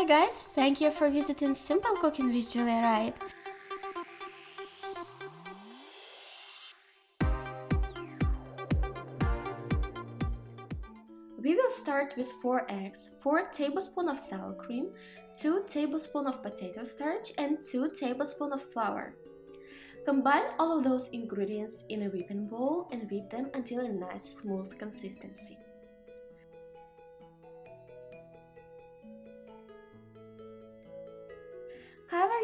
Hi guys, thank you for visiting Simple Cooking with Julia Wright. We will start with 4 eggs, 4 tablespoons of sour cream, 2 tablespoons of potato starch and 2 tablespoons of flour. Combine all of those ingredients in a whipping bowl and whip them until a nice smooth consistency.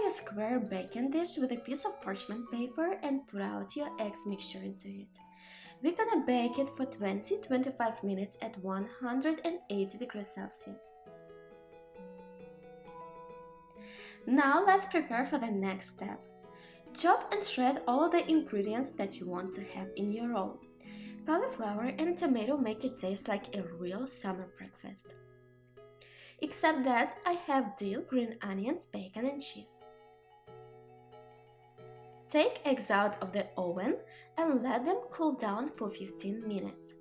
Your square baking dish with a piece of parchment paper and pour out your eggs mixture into it. We're gonna bake it for 20-25 minutes at 180 degrees Celsius. Now let's prepare for the next step. Chop and shred all of the ingredients that you want to have in your roll. Cauliflower and tomato make it taste like a real summer breakfast. Except that I have dill, green onions, bacon and cheese. Take eggs out of the oven and let them cool down for 15 minutes.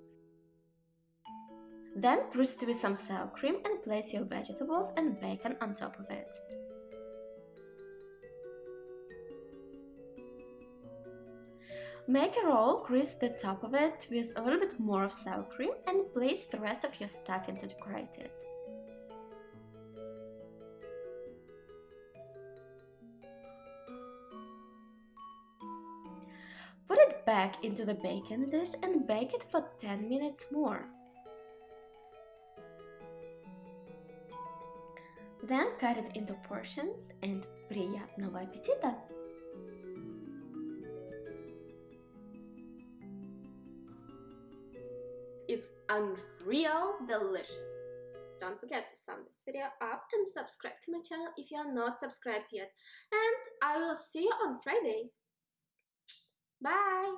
Then grease it with some sour cream and place your vegetables and bacon on top of it. Make a roll, grease the top of it with a little bit more of sour cream and place the rest of your stuffing to decorate it. back into the baking dish and bake it for 10 minutes more. Then cut it into portions and приятного аппетита! It's unreal delicious! Don't forget to sum this video up and subscribe to my channel if you are not subscribed yet. And I will see you on Friday. Bye!